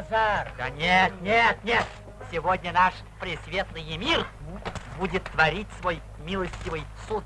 базар. Да нет, нет, нет. Сегодня наш пресветлый эмир будет творить свой милостивый суд.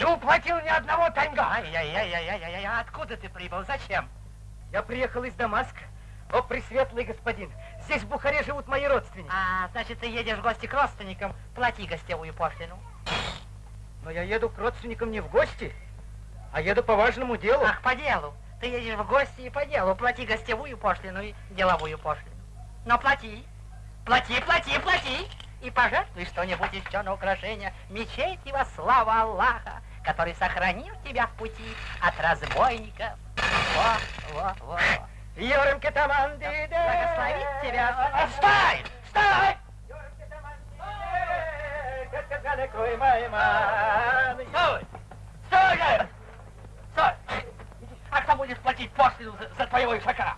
Не уплатил ни одного танга. Ай-яй-яй-яй-яй, откуда ты прибыл? Зачем? Я приехал из Дамаска. О, пресветлый господин, здесь в Бухаре живут мои родственники. А, значит, ты едешь в гости к родственникам, плати гостевую пошлину. Но я еду к родственникам не в гости, а еду по важному делу. Ах, по делу. Ты едешь в гости и по делу. Плати гостевую пошлину и деловую пошлину. Но плати. Плати, плати, плати. И пожертвуй что-нибудь еще на украшение мечети во славу Аллаха, который сохранил тебя в пути от разбойников. Во, во, во. Йорем кетаманди, Благословит тебя. Отстань! Стой! Стой! Стой! Стой! А кто будет платить пошлину за, за твоего ишака?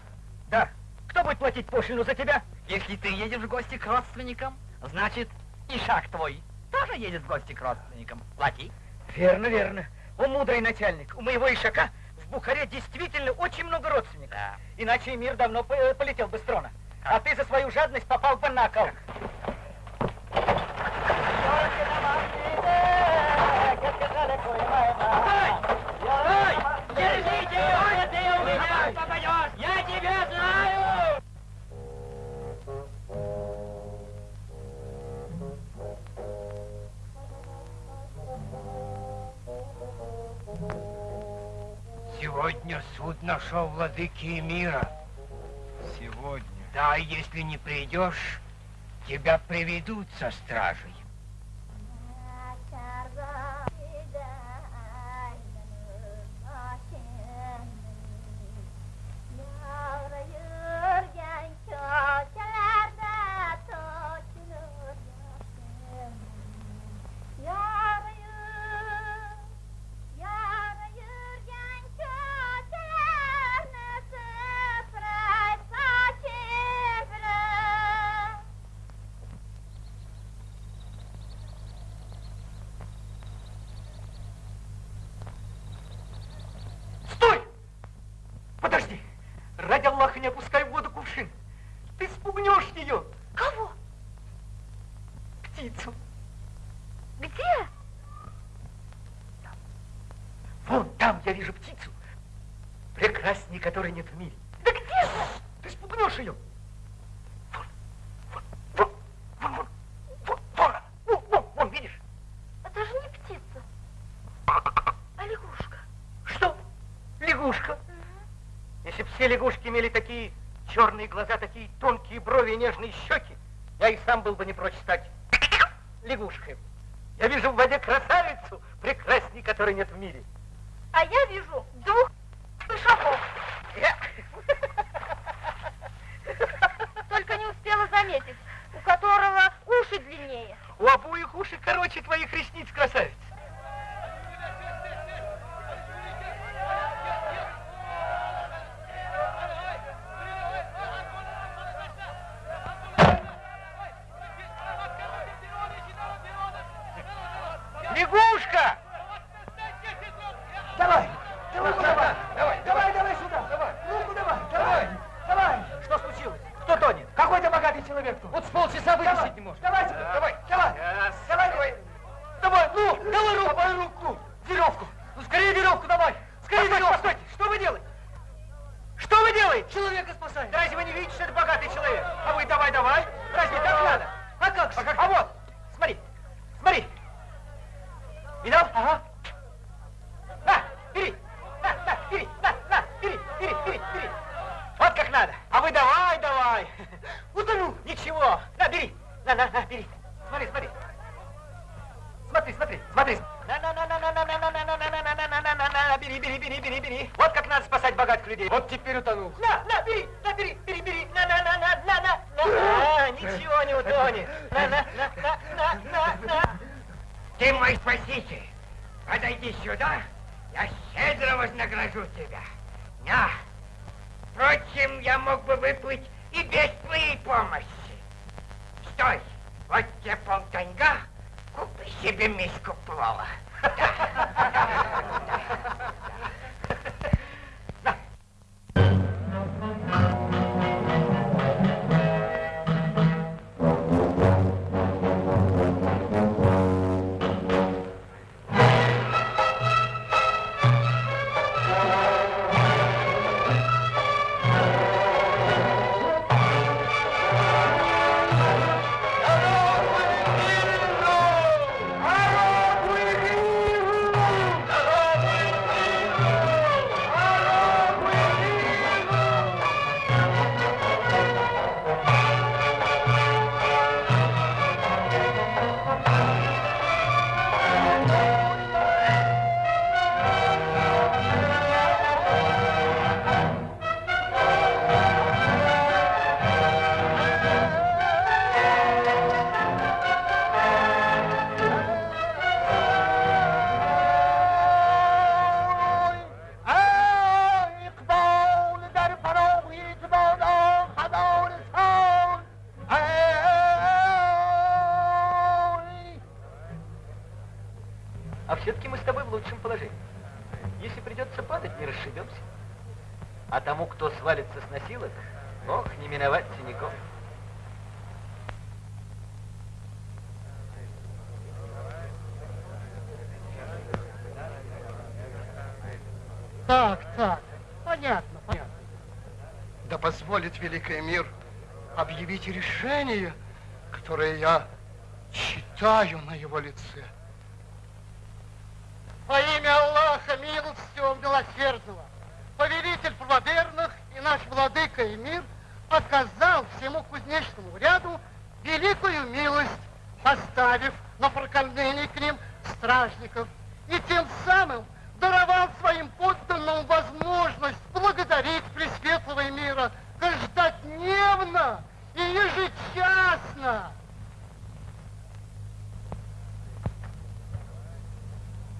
Да. Кто будет платить пошлину за тебя? Если ты едешь в гости к родственникам, значит, ишак твой тоже едет в гости к родственникам. Плати. Верно, верно. О, мудрый начальник, у моего ишака в Бухаре действительно очень много родственников. Да. Иначе мир давно по- полетел бы с трона. А ты за свою жадность попал бы на кол. Сегодня суд нашел владыки мира. Сегодня. Да, если не придешь, тебя приведут со стражей. Там я вижу птицу. Прекрасней, которой нет в мире. Да где же? Ты спугнешь ее. Вон, вон, вон, вон, вон, вон, вон, вон, вон, вон, видишь? Это же не птица, а лягушка. Что? Лягушка. Если бы все лягушки имели такие черные глаза, такие тонкие брови и нежные щеки, я и сам был бы не прочь стать лягушкой. Я вижу в воде красавицу, прекрасней, которой нет в мире. А я вижу двух пешаков. Я- Только не успела заметить, у которого уши длиннее. У обоих уши короче твоих позволит великий мир объявить решение, которое я читаю на его лице. Во имя Аллаха, милостивого, милосердного, повелитель правоверных и наш владыка и мир оказал всему кузнечному ряду великую милость, поставив на прокормление к ним стражников, и тем самым даровал своим подданным возможность благодарить Пресветлого мира каждодневно и ежечасно.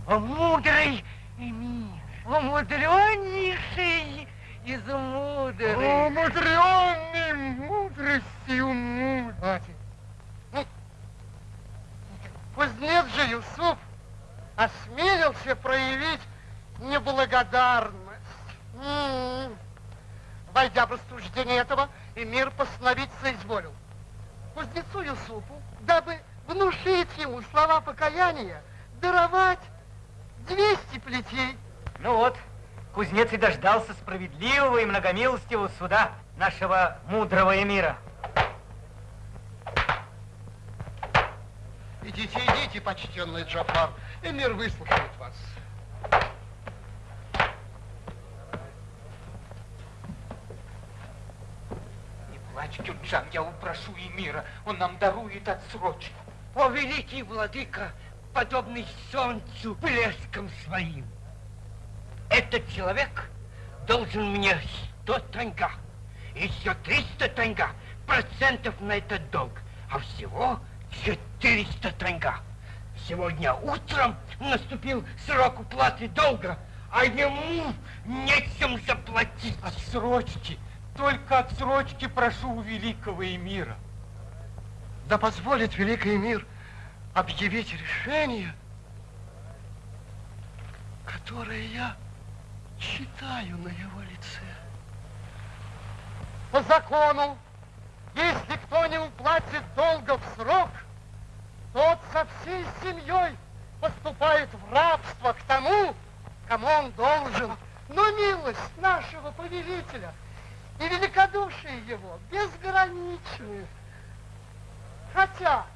О, мудрый мир, о, мудреннейший из мудрых. О, мудренный мудростью мудр. Хватит. Ну, Кузнец же Юсуф осмелился проявить неблагодарность. М-м. Войдя в рассуждение этого, эмир постановить соизволил. Кузнецу Юсуфу, дабы внушить ему слова покаяния, даровать 200 плетей. Ну вот, кузнец и дождался справедливого и многомилостивого суда нашего мудрого эмира. Идите, идите, почтенный Джафар, эмир выслушает вас. Не плачь, Кюнджан, я упрошу Эмира, он нам дарует отсрочку. О, великий владыка, подобный солнцу блеском своим. Этот человек должен мне 100 танга, еще 300 танга процентов на этот долг, а всего 400 танга. Сегодня утром наступил срок уплаты долга, а ему нечем заплатить. Отсрочки, только отсрочки прошу у великого эмира. Да позволит великий мир объявить решение, которое я читаю на его лице. По закону, если кто не уплатит долга в срок, тот со всей семьей поступает в рабство к тому, кому он должен. Но милость нашего повелителя и великодушие его безграничны. Хотя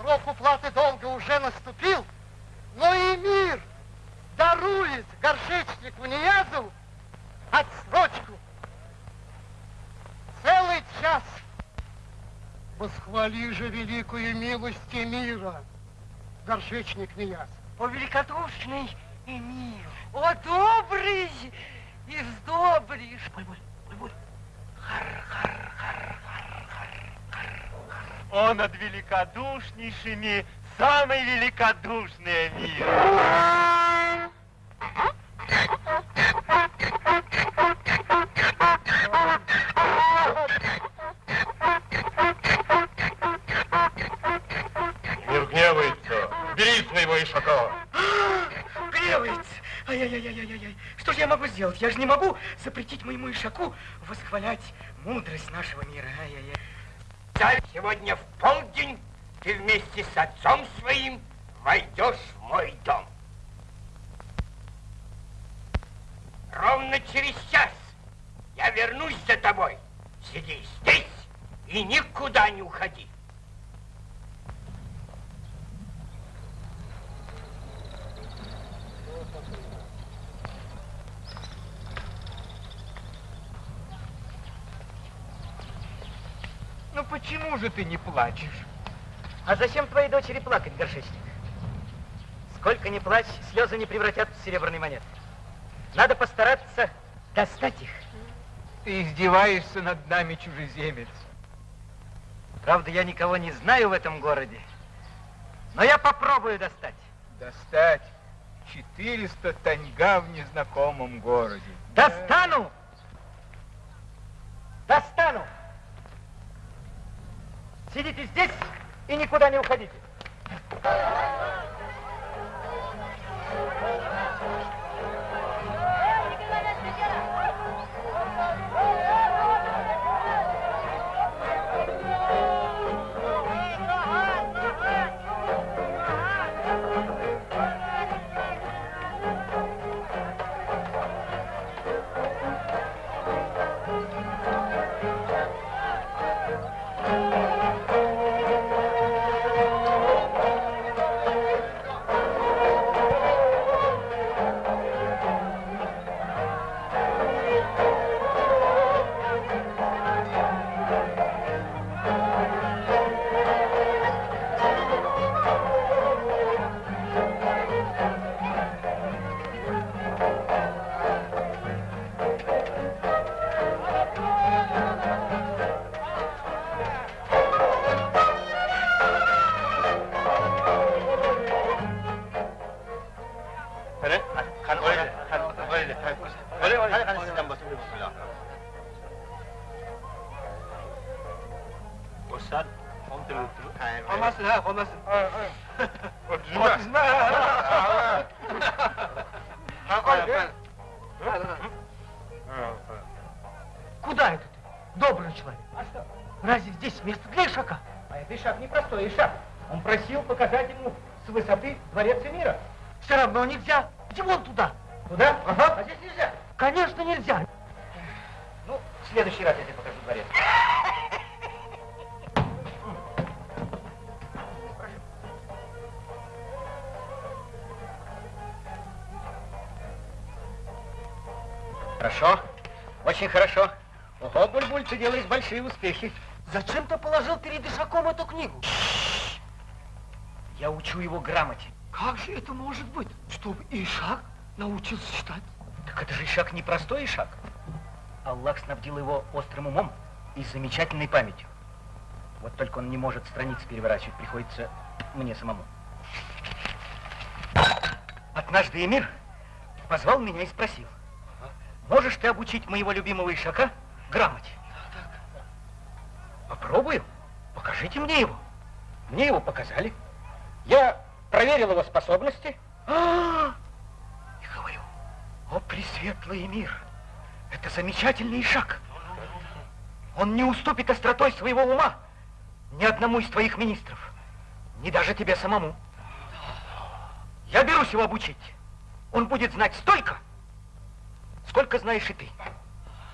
срок уплаты долга уже наступил, Но и мир дарует горшечнику Ниязову отсрочку. Целый час. Восхвали же великую милость мира, горшечник Нияз. О, великодушный Эмир! О, добрый и сдобришь! Буль-буль, буль-буль. Он над великодушнейшими самый великодушный мир. Мир гневается. Бери своего ишака. Гневается! Ай-яй-яй-яй-яй! Что же я могу сделать? Я же не могу запретить моему ишаку восхвалять мудрость нашего мира. Ай-яй-яй. Царь, сегодня в полдень ты вместе с отцом своим войдешь в мой дом. Ровно через час я вернусь за тобой. Сиди здесь и никуда не уходи. Ну почему же ты не плачешь? А зачем твоей дочери плакать, горшечник? Сколько ни плачь, слезы не превратят в серебряные монеты. Надо постараться достать их. Ты издеваешься над нами, чужеземец. Правда, я никого не знаю в этом городе. Но я попробую достать. Достать 400 таньга в незнакомом городе. Достану! Достану! Сидите здесь и никуда не уходите. Равно нельзя. Иди вон туда. Туда? Ага. А здесь нельзя? Конечно, нельзя. Ну, в следующий раз я тебе покажу дворец. Хорошо, очень хорошо. Ого, Буль-Буль, ты делаешь большие успехи. Зачем ты положил перед Ишаком эту книгу? Я учу его грамоте. Как же это может быть, чтобы Ишак научился читать? Так это же Ишак не простой Ишак. Аллах снабдил его острым умом и замечательной памятью. Вот только он не может страницы переворачивать, приходится мне самому. Однажды Эмир позвал меня и спросил, можешь ты обучить моего любимого Ишака грамоте? Попробую. Покажите мне его. Мне его показали. Я проверил его способности. А, И говорю, о, пресветлый мир, это замечательный шаг. Он не уступит остротой своего ума ни одному из твоих министров, ни даже тебе самому. Я берусь его обучить. Он будет знать столько, сколько знаешь и ты.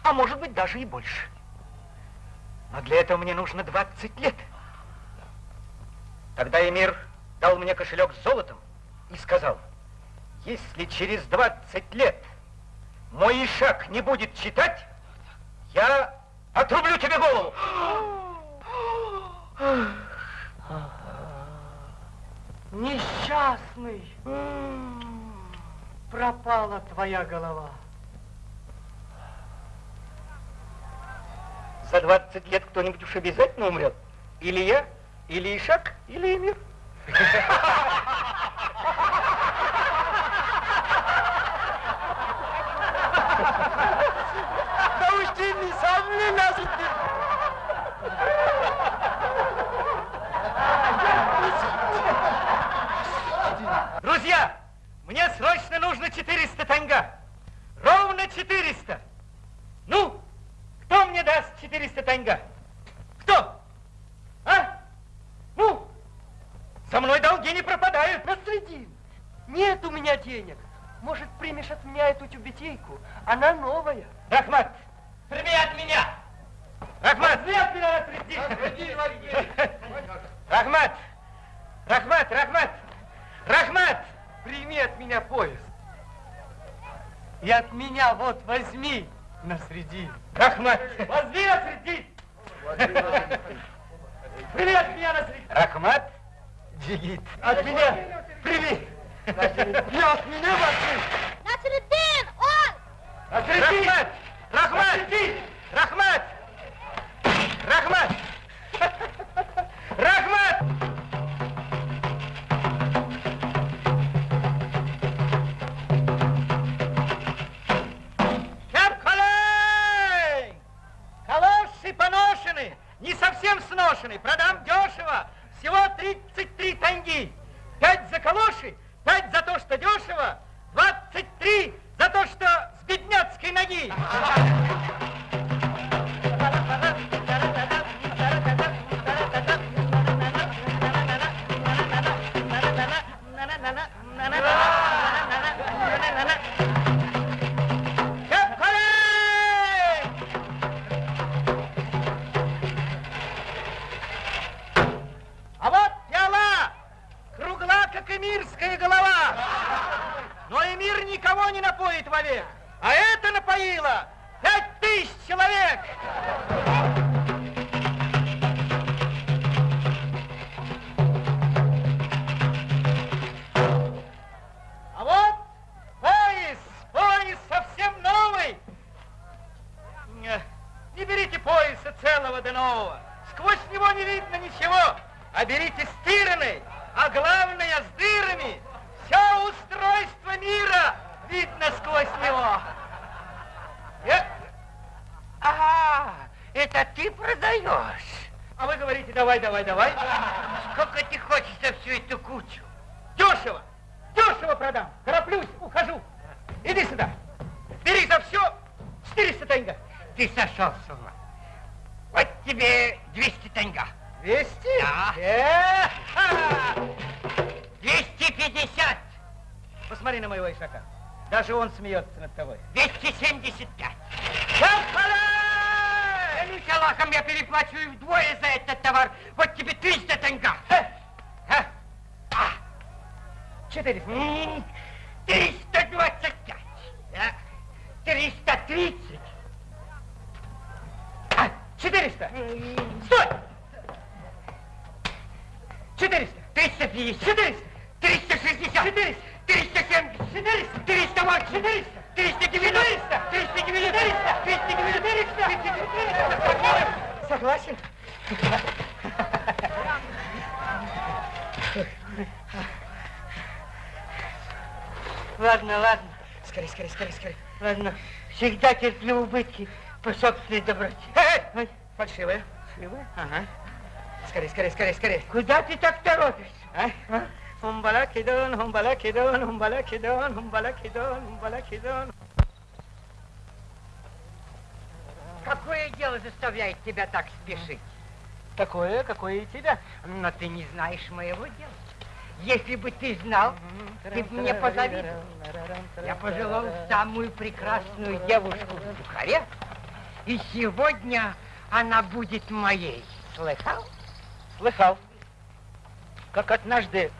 А может быть, даже и больше. Но для этого мне нужно 20 лет. Тогда Эмир дал мне кошелек с золотом и сказал, если через 20 лет мой Ишак не будет читать, я отрублю тебе голову. Несчастный, пропала твоя голова. За 20 лет кто-нибудь уж обязательно умрет. Или я, или Ишак, или Эмир. Друзья, мне срочно нужно 400 танга. Ровно 400. Ну, кто мне даст 400 танга? Кто? А? Ну, со мной долги не пропадают. Насредин, нет у меня денег. Может, примешь от меня эту тюбетейку? Она новая. Рахмат, прими от меня. Рахмат, прими от меня, Насреддин. Рахмат, Рахмат, Рахмат, Рахмат. Прими от меня поезд. И от меня вот возьми, Насредин. Рахмат, возьми Насреддин. Прими от меня, Насреддин. Рахмат, Джигит. от меня прими. И от меня возьми. Насреддин, он! Рахмат! Рахмат! Рахмат! Рахмат! Рахмат! Капкалей! Калоши поношены, не совсем сношены, всего 33 танги. Пять за калоши, пять за то, что дешево, 23 за то, что с бедняцкой ноги. Посмотри на моего ишака. Даже он смеется над тобой. 275. Капкалей! Клянусь Аллахом, я переплачу и вдвое за этот товар. Вот тебе 300 танга. А? А? 400. М, 325. Да. 330. А, 400. Стой! 400. 350. 400. 360. 400. 370. 400. 380. 400. 390. 390. 390. 390. Согласен? Ладно, ладно. Скорей, скорей, скорей, скорей. Ладно. Всегда терплю убытки по собственной доброте. Эй, Ой, эй! Фальшивая. живы? Ага. Скорей, скорей, скорей, скорей. Куда ты так торопишься? А? Хумбалакидон, хумбалакидон, хумбалакидон, хумбалакидон, хумбалакидон. Какое дело заставляет тебя так спешить? Такое, какое и тебя. Но ты не знаешь моего дела. Если бы ты знал, ты бы мне позавидовал. Я пожелал самую прекрасную девушку в Бухаре, и сегодня она будет моей. Слыхал? Слыхал, как однажды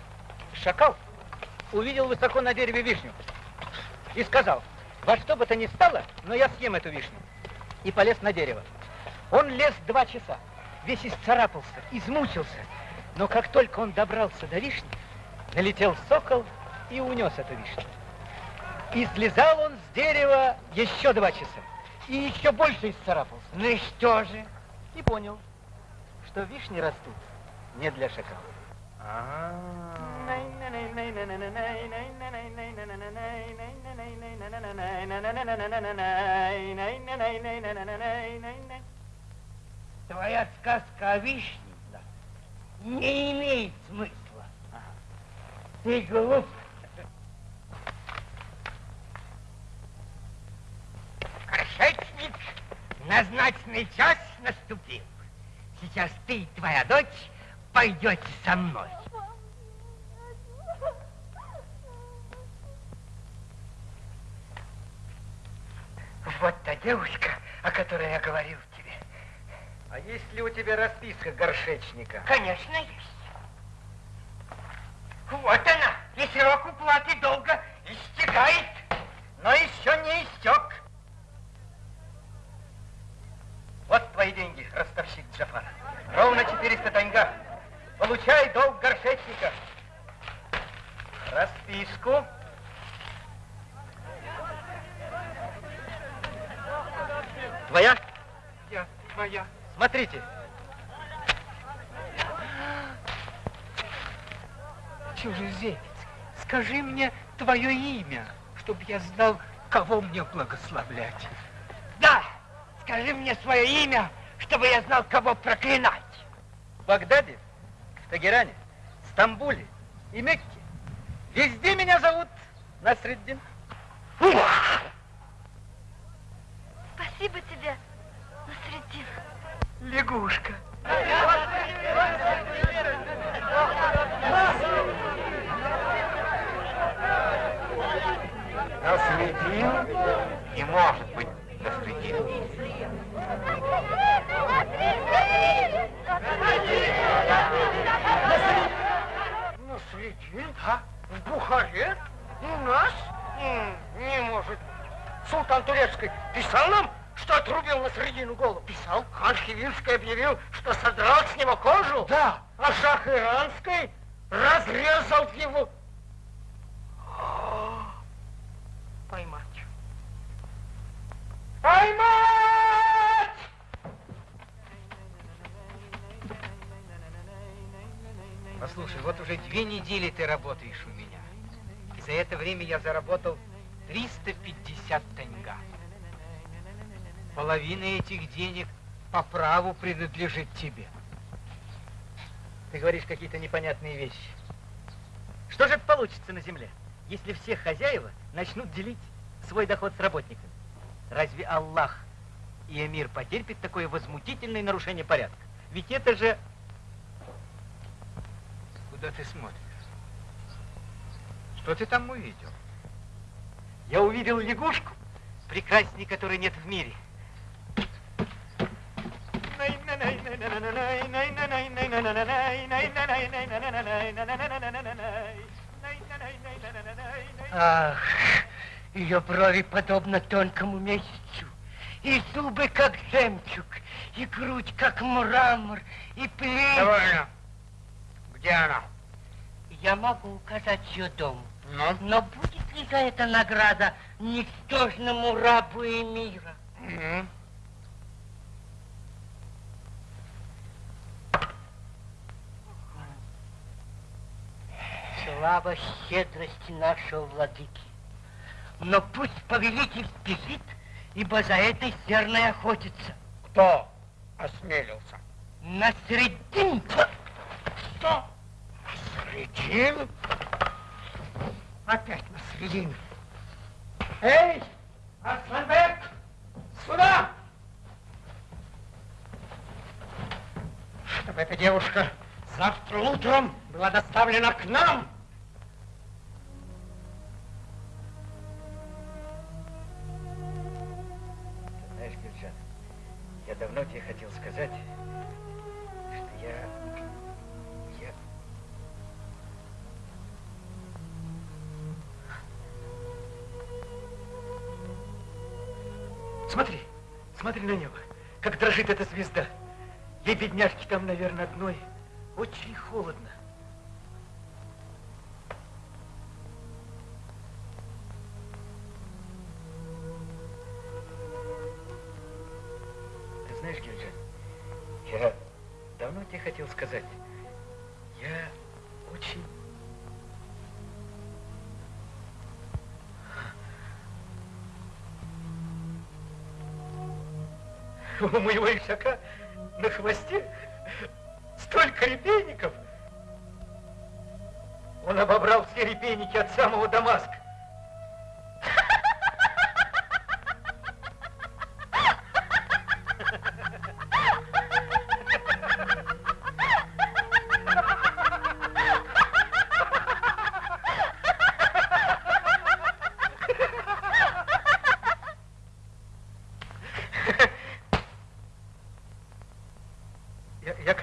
шакал увидел высоко на дереве вишню и сказал, во что бы то ни стало, но я съем эту вишню. И полез на дерево. Он лез два часа, весь исцарапался, измучился. Но как только он добрался до вишни, налетел сокол и унес эту вишню. И слезал он с дерева еще два часа. И еще больше исцарапался. Ну и что же? И понял, что вишни растут не для шакала. Твоя сказка о вишне не имеет смысла. Ты глуп. Горшечник, назначенный час наступил. Сейчас ты и твоя дочь пойдете со мной. Вот та девушка, о которой я говорил тебе. А есть ли у тебя расписка горшечника? Конечно, есть. Вот она, и срок уплаты долга истекает. Но еще не истек. Вот твои деньги, ростовщик Джафар. Ровно 400 таньга. Получай долг горшечника. Расписку. Твоя? Я, моя. Смотрите. Чужеземец, скажи мне твое имя, чтобы я знал, кого мне благословлять. Да, скажи мне свое имя, чтобы я знал, кого проклинать. В Багдаде, в Тагеране, Стамбуле и Мекке. Везде меня зовут Насреддин. Спасибо тебе, Насреддин. Лягушка. Насредин не может быть Насредин. Насредин? А? В Бухаре? У нас? Не может. Султан Турецкий писал нам, что отрубил на середину голову? Писал. Хан объявил, что содрал с него кожу? Да. А шах Иранский разрезал его. Поймать. Поймать! Послушай, вот уже две недели ты работаешь у меня. За это время я заработал 350 таньга. Половина этих денег по праву принадлежит тебе. Ты говоришь какие-то непонятные вещи. Что же получится на земле, если все хозяева начнут делить свой доход с работниками? Разве Аллах и Эмир потерпит такое возмутительное нарушение порядка? Ведь это же... Куда ты смотришь? Что ты там увидел? Я увидел лягушку, прекрасней которой нет в мире. Ах, ее брови подобно тонкому месяцу, и зубы как жемчуг, и грудь как мрамор, и плечи... Довольно. Где она? Я могу указать ее дом. Ну? Но будет ли за это награда ничтожному рабу мира? Мгм. Слава щедрости нашего владыки. Но пусть повелитель спешит, ибо за этой серной охотится. Кто осмелился? На средин. Что? Средин? Опять на средин. Эй, Асланбек, сюда! Чтобы эта девушка завтра утром была доставлена к нам. Я давно тебе хотел сказать, что я... Я... Смотри, смотри на небо, как дрожит эта звезда. Ей, бедняжки, там, наверное, одной очень холодно. Тебе хотел сказать, я очень... У моего ишака на хвосте столько репейников. Он обобрал все репейники от самого Дамаска. Я,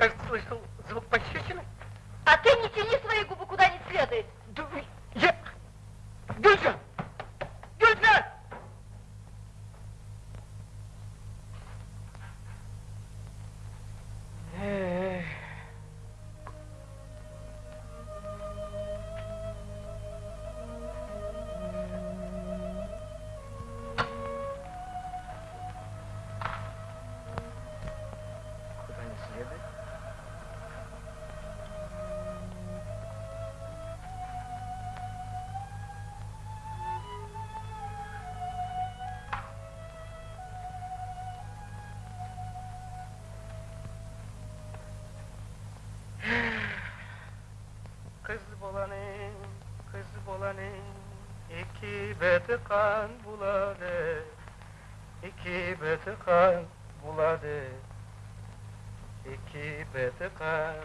Bulanın, kız bulanın, iki beti kan buladı, iki beti kan buladı, iki beti kan.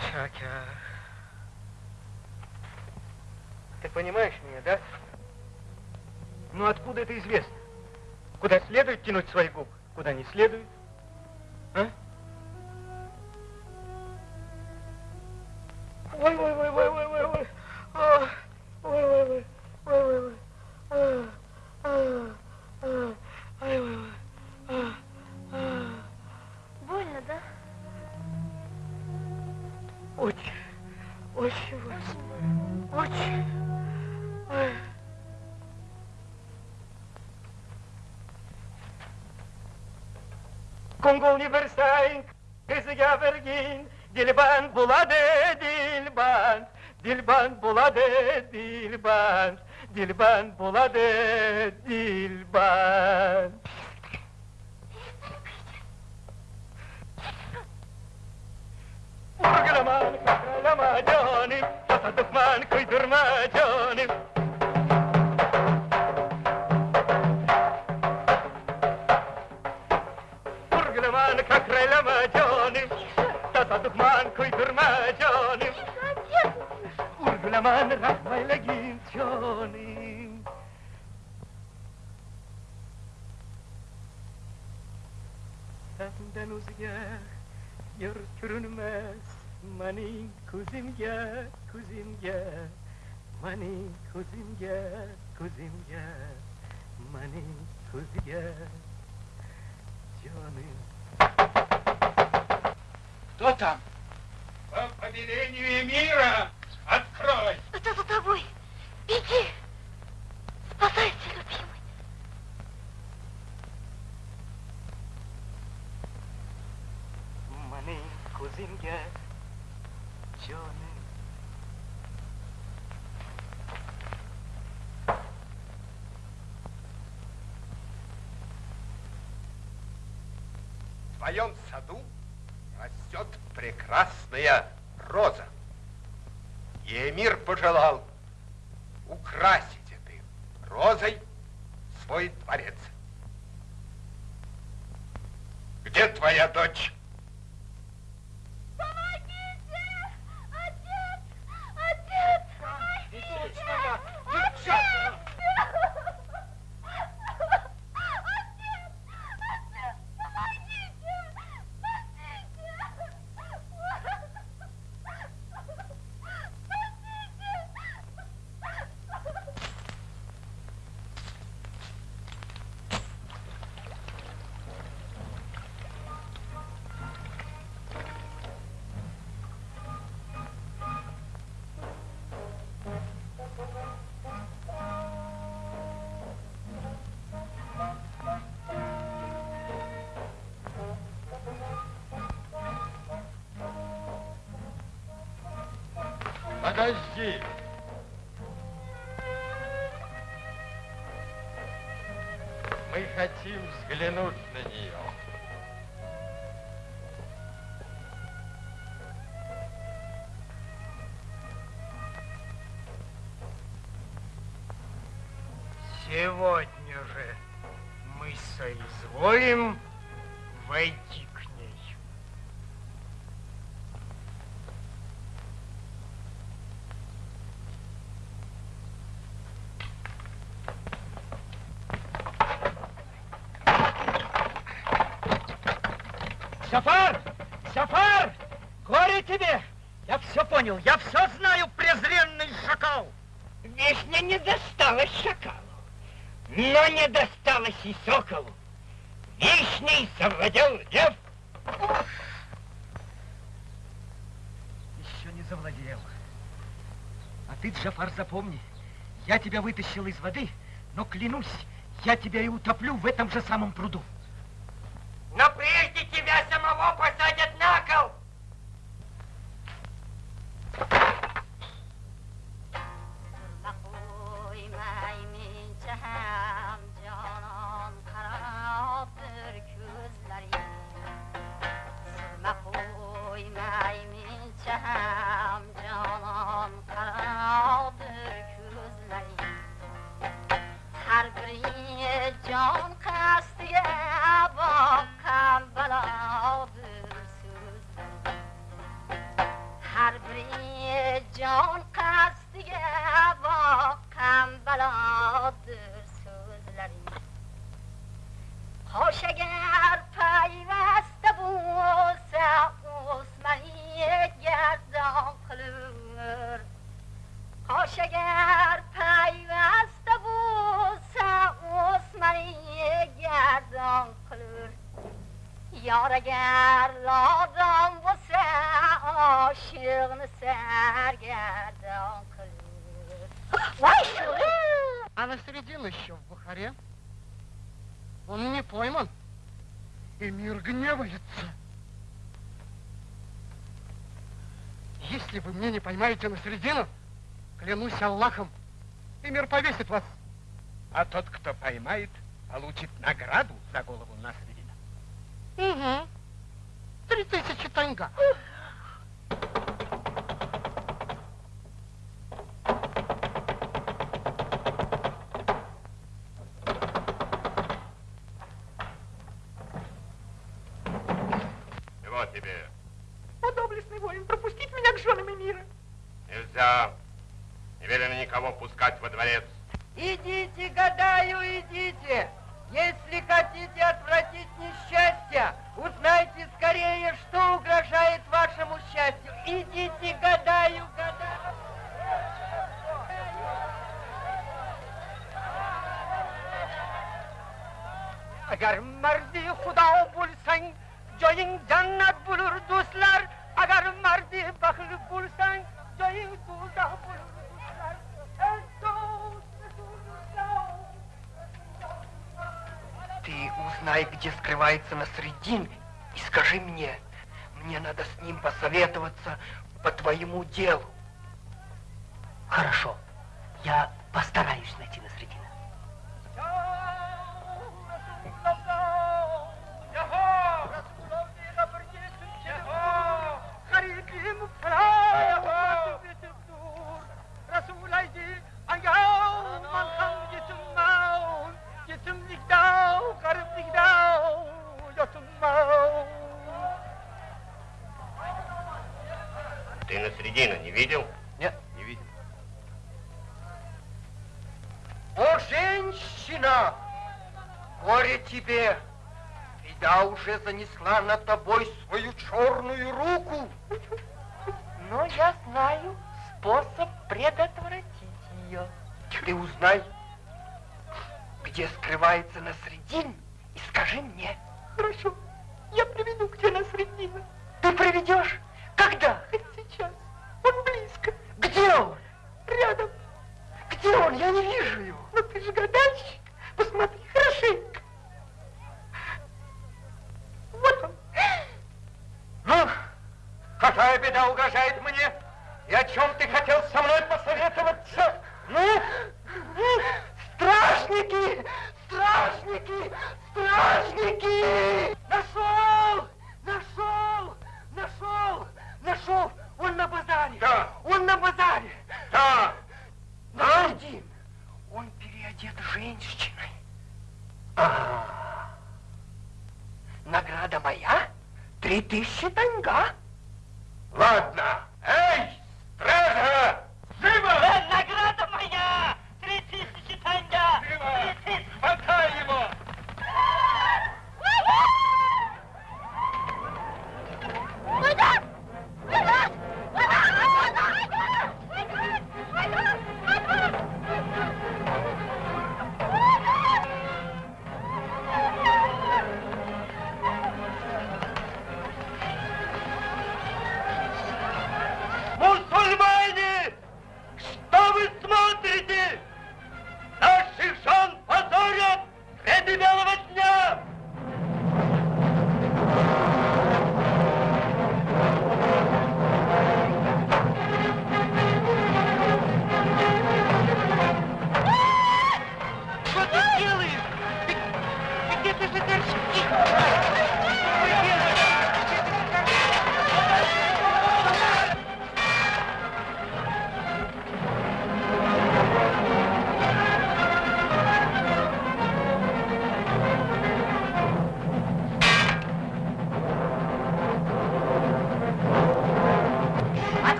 Шакя. Ты понимаешь меня, да? Ну откуда это известно? Куда следует тянуть свои губы, куда не следует? Mongolni versang, qiziga bergin, dilband bo'ladi, dilband, dilband bo'ladi, dilband, dilband bo'ladi, dilband. Vurgulama, kakralama canim, tasa duxman kuydurma qurban ko'ydirma jonim urgulaman rahmaylagin jonim sandan o'zga yer ko'rinmas mening ko'zimga ko'zimga mening ko'zimga ko'zimga mening ko'ziga jonim Кто там? По повелению мира открой! Это за тобой! Беги! Спасайся, любимый! Manin kuzimga Canım В твоем саду прекрасная роза. И эмир пожелал украсить этой розой свой дворец. Где твоя дочь? Взглянуть на нее. Сегодня Сафар! Сафар! Горе тебе! Я все понял, я все знаю, презренный шакал! Вишня не досталась шакалу, но не досталась и соколу. Вишней завладел лев. Еще не завладел. А ты, Джафар, запомни, я тебя вытащил из воды, но клянусь, я тебя и утоплю в этом же самом пруду. Поймаете на середину, клянусь Аллахом, и мир повесит вас. А тот, кто поймает, получит награду за голову Насредина. Угу. Три тысячи танга. Чего тебе? О, доблестный воин, пропустить меня к женам мира. Нельзя. Никого пускать во дворец. Идите, гадаю, идите. Если хотите отвратить несчастье, узнайте скорее, что угрожает вашему счастью. Идите, гадаю, гадаю. agar mardi xudo bo'lsang joying jannat bo'lur do'stlar agar mardi baxil bo'lsang joying do'zax bo'lur Ты узнай, где скрывается Насредин, и скажи мне. Мне надо с ним посоветоваться по твоему делу. Хорошо. Я постараюсь найти Насредина. Ты Насредина не видел? Нет. Не видел. О, женщина! Горе тебе! Беда уже занесла над тобой свою черную руку. Но я знаю способ предотвратить ее. Ты узнай, где скрывается Насредин, и скажи мне. Хорошо, я приведу к тебе Насредина. Ты приведешь? Когда? Он близко. Где он? Рядом. Где он? Я не вижу его. Ну ты же гадальщик. Посмотри хорошенько. Вот он. Ну, какая беда угрожает мне? И о чем ты хотел со мной посоветоваться? Ну? Страшники! Страшники! Страшники! Нашел! Нашел! Нашел! Нашел! Он на базаре! Да. Он на базаре! Да. На один! Он переодет женщиной. А. Награда моя? Три тысячи танга. Ладно. Эй, стража! Живо! Награда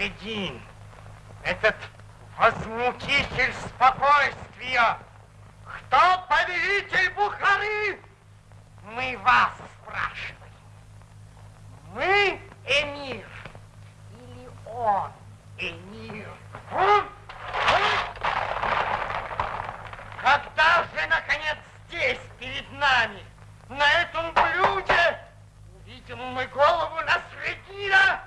Насредин, этот возмутитель спокойствия. Кто повелитель Бухары? Мы вас спрашиваем. Мы эмир или он эмир? М? Когда же, наконец, здесь, перед нами, на этом блюде, увидим мы голову Насредина?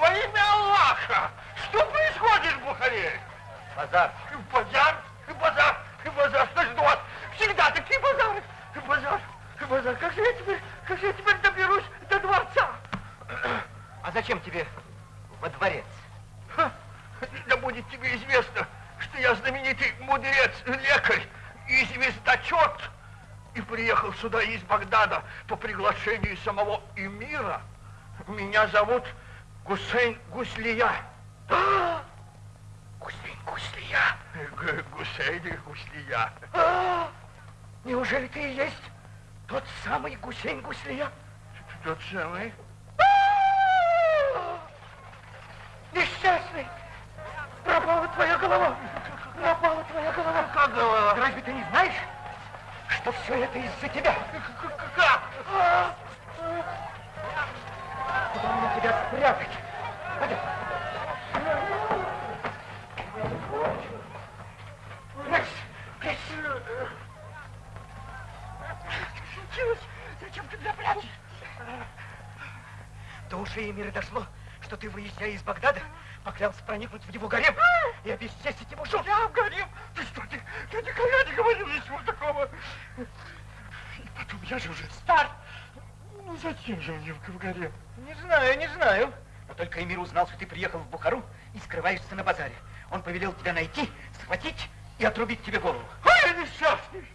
Во имя Аллаха! Что происходит в Бухаре? Базар. Базар, базар, базар, что ж у вас всегда такие базары? Базар, базар, как же я теперь, как же я теперь доберусь до дворца? А зачем тебе во дворец? Ха, Да будет тебе известно, что я знаменитый мудрец, лекарь и звездочет, и приехал сюда из Багдада по приглашению самого эмира. Меня зовут Гусейн Гуслия. А! Гусейн Гуслия. Гусейн Гуслия. А! Неужели ты и есть тот самый Гусейн Гуслия? Тот самый? А! Несчастный! Пропала твоя голова! Пропала твоя голова! Как голова? Разве ты не знаешь, что из-за тебя? Как? Куда мне тебя спрятать? Пойдем. Прячься, прячься. Случилось? Зачем ты меня прячешь? До ушей Эмира дошло, что ты, выезжая из Багдада, поклялся проникнуть в его гарем и обесчестить его жен. Я в гарем? Ты что, ты, я никогда не говорил ничего такого. И потом, я же уже стар. Ну, зачем же мне в гарем? Не знаю, не знаю. Но только Эмир узнал, что ты приехал в Бухару и скрываешься на базаре. Он повелел тебя найти, схватить и отрубить тебе голову. Ой, несчастный!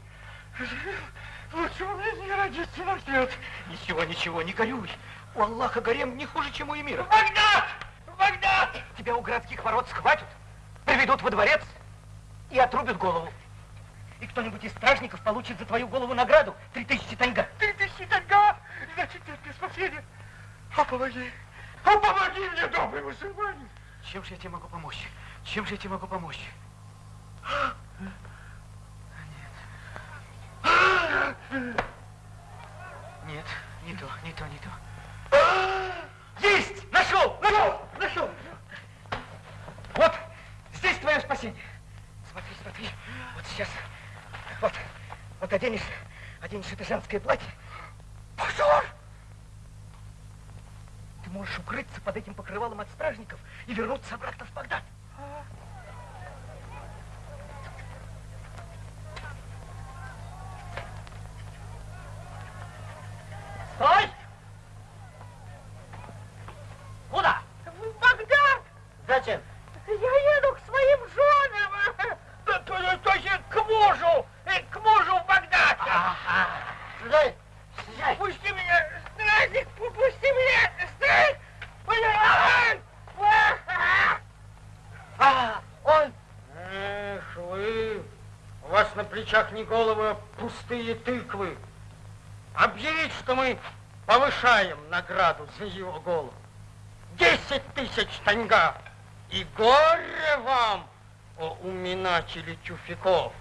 Лучше у меня не родиться на свет. Ничего, ничего, не горюй. У Аллаха гарем не хуже, чем у Эмира. Багдад! Багдад! Тебя у городских ворот схватят, приведут во дворец и отрубят голову. И кто-нибудь из стражников получит за твою голову награду три тысячи танга. Нет спасения. А помоги! А помоги мне, добрый мусульманин! Чем же я тебе могу помочь? Чем же я тебе могу помочь? Нет, не то, не то, не то. Есть! Нашел! Нашел! Нашел! Вот, здесь твое спасение. Смотри, смотри. Вот сейчас. Вот, вот оденешь, оденешь это женское платье. Пожар! Ты можешь укрыться под этим покрывалом от стражников и вернуться обратно в Багдад. Стой! Куда? В Багдад! Зачем? Я еду к своим женам. То, то, то есть к мужу, э, к мужу в Багдад. Ага. Слезай, слезай. Пусти меня, стражник, пусти меня, стражник. Ай! А, он... Эх вы, у вас на плечах не головы, а пустые тыквы. Объявить, что мы повышаем награду за его голову. Десять тысяч таньга. И горе вам, о уминачили тюфяков,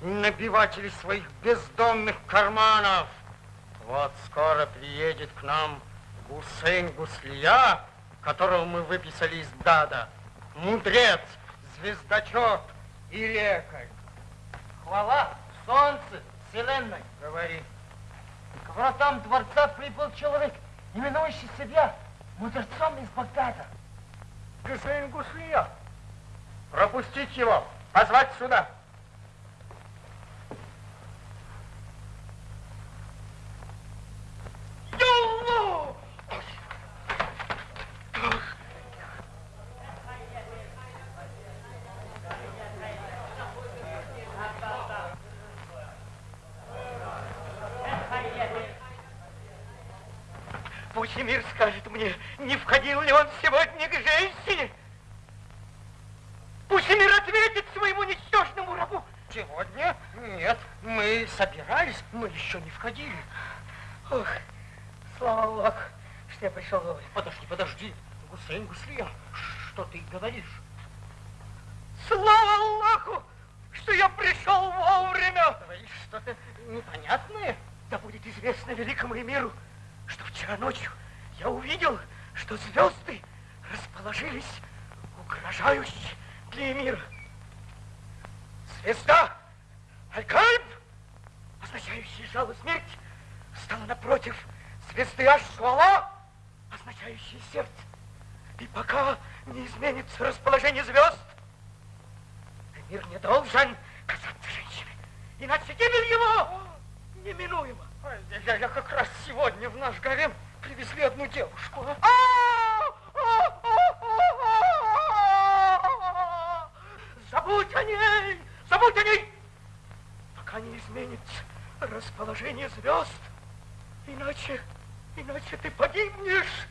набиватели своих бездонных карманов. Вот скоро приедет к нам Гусейн Гуслия, которого мы выписали из Дада. Мудрец, звездочет и лекарь. Хвала, солнце, вселенной. Говори. К вратам дворца прибыл человек, именующий себя мудрецом из Багдада. Гусейн Гуслия. Пропустить его, позвать сюда. Пусть мир скажет мне, не входил ли он сегодня к женщине. Пусть мир ответит своему ничтожному рабу. Сегодня? Нет, мы собирались, мы еще не входили. Ох, слава Аллаху, что я пришел вовремя. Подожди, подожди. Гусейн Гуслия, что ты говоришь? Слава Аллаху, что я пришел вовремя. Говоришь что-то непонятное? Да будет известно великому миру, что вчера ночью я увидел, что звезды расположились угрожающе для мира. Звезда Аль-Кальб, означающая жало смерть, стала напротив звезды Аш-Шуала, означающей сердце. И пока не изменится расположение звезд, мир не должен касаться женщины, иначе гибель его неминуема. Ой, Я, я как раз сегодня в наш гарем привезли одну девушку. Забудь о ней! Забудь о ней! Пока не изменится расположение звезд. Иначе, иначе ты погибнешь.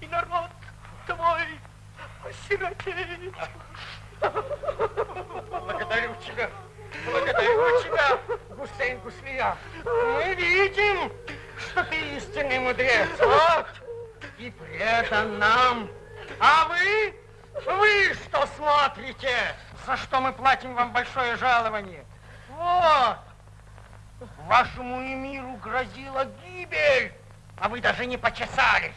И народ твой осиротеет. Благодарю тебя. Благодарю тебя, Гусейн Гуслия. Мы видим, что ты истинный мудрец. Вот. И предан нам. А вы? Вы что смотрите? За что мы платим вам большое жалование? Вот. Вашему эмиру грозила гибель, а вы даже не почесались.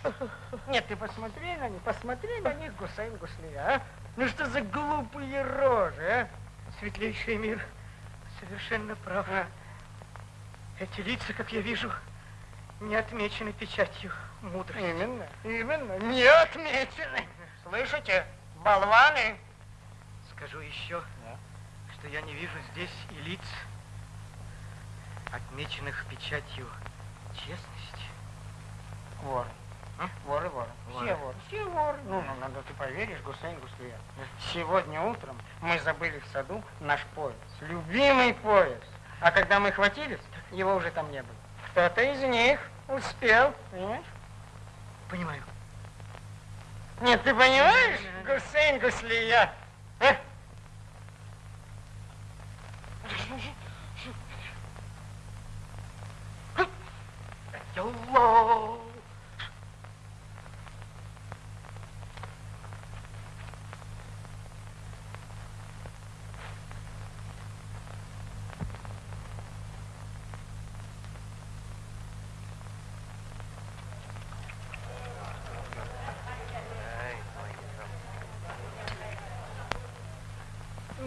Нет, ты посмотри на них, посмотри на них, Гусейн Гуслия, а? Ну что за глупые рожи, а? Светлейший мир совершенно прав. Эти лица, как я вижу, не отмечены печатью мудрости. Именно, именно, не отмечены. Слышите, болваны? Скажу еще, что я не вижу здесь и лиц, отмеченных печатью честности. Воры. А? Воры, воры. Воры. Все воры. Все воры. Ну, ну, надо ты поверишь, Гусейн Гуслия. Сегодня утром мы забыли в саду наш пояс. Любимый пояс. А когда мы хватились, его уже там не было. Кто-то из них успел, понимаешь? Понимаю. Нет, ты понимаешь, Гусейн Гуслия? А? Аллах!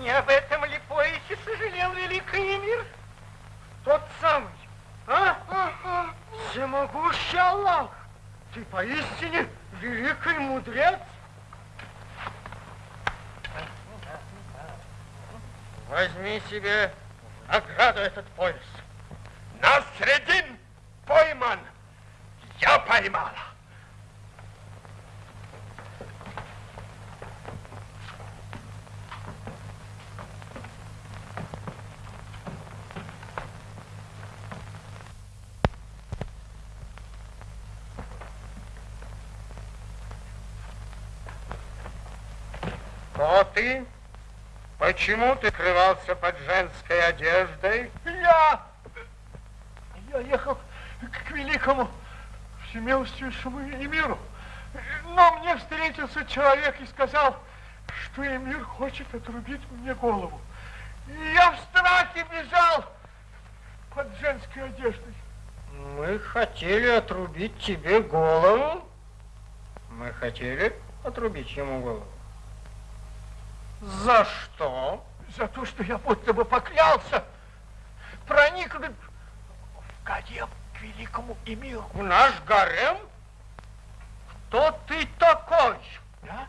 Не об этом ли поясе сожалел великий мир? Тот самый. А? Ага. Всемогущий Аллах. Ты поистине великий мудрец. Возьми себе в награду этот пояс. Насредин пойман. Я поймала. Ты? Почему ты скрывался под женской одеждой? Я... Я ехал к великому всемилостивейшему эмиру. Но мне встретился человек и сказал, что эмир хочет отрубить мне голову. И я в страхе бежал под женской одеждой. Мы хотели отрубить тебе голову. Мы хотели отрубить ему голову. За что? За то, что я будто бы поклялся проникнуть в гарем к великому эмиру. В наш гарем? Кто ты такой? Я?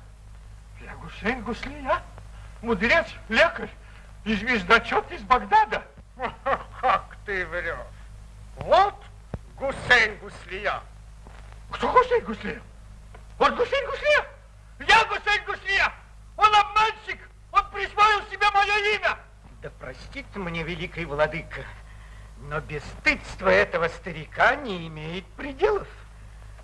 Я Гусейн Гуслия, мудрец, лекарь и звездочет из Багдада. Как ты врешь? Вот Гусейн Гуслия. Кто Гусейн Гуслия? Вот Гусейн Гуслия? Я Гусейн Гуслия! Он обманщик! Он присвоил себе мое имя! Да простит мне, великий владыка, но бесстыдство этого старика не имеет пределов.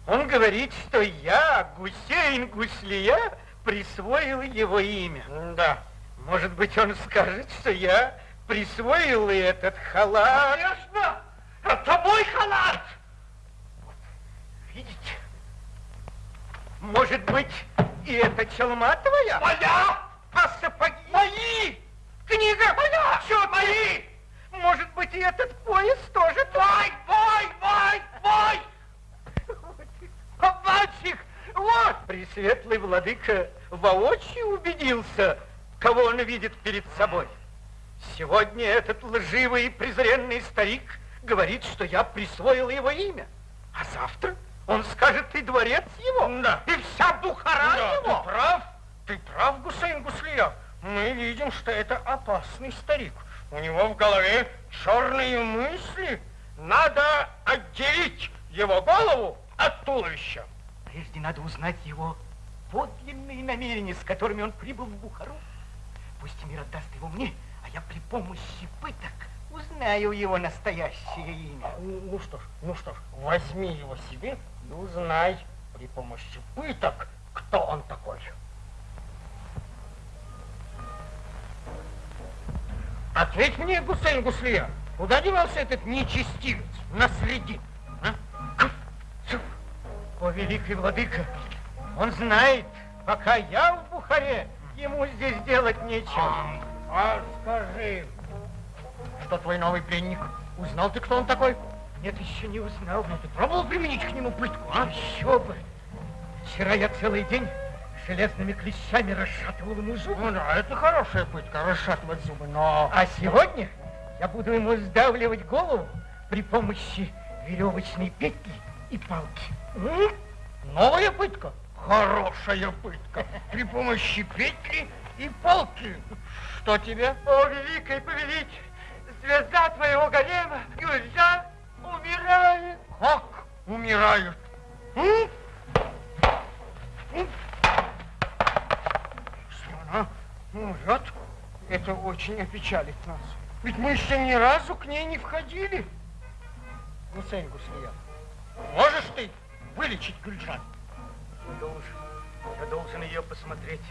Он говорит, что я, Гусейн Гуслия, присвоил его имя. Да. Может быть, он скажет, что я присвоил и этот халат. Конечно! Это мой халат! Вот, видите? Может быть, и эта челма твоя? Моя! А сапоги? Мои! Книга? Моя! Все Мои! Может быть, и этот пояс тоже твой? Мой, мой, мой! Обманщик! Вот! Пресветлый владыка воочию убедился, кого он видит перед собой. Сегодня этот лживый и презренный старик говорит, что я присвоил его имя. А завтра он скажет и дворец его, Да. и вся Бухара Да, его. ты прав. Ты прав, Гусейн Гуслия. Мы видим, что это опасный старик. У него в голове черные мысли. Надо отделить его голову от туловища. Прежде надо узнать его подлинные намерения, с которыми он прибыл в Бухару. Пусть мир отдаст его мне, а я при помощи пыток узнаю его настоящее имя. Ну, ну что ж, ну что ж, возьми его себе и узнай при помощи пыток, кто он такой. Ответь мне, Гусейн Гуслия, куда девался этот нечестивец на среди? О, великий владыка, он знает, пока я в Бухаре, ему здесь делать нечего. А скажи, что твой новый пленник? Узнал ты, кто он такой? Нет, еще не узнал. Ты пробовал применить к нему пытку, а? Еще бы. Вчера я целый день железными клещами расшатывал ему зубы. Ну да, это хорошая пытка, расшатывать зубы, но... А сегодня я буду ему сдавливать голову при помощи веревочной петли и палки. М? Новая пытка? Хорошая пытка. При помощи петли и палки. Что тебе? О, великий повелитель, звезда твоего гарема, Гюльза, умирает. Как умирают? М? М? Если она умрет, это очень опечалит нас. Ведь мы еще ни разу к ней не входили. Гусейн Гуслия, можешь ты вылечить Гюльджан? Я должен, я должен ее посмотреть.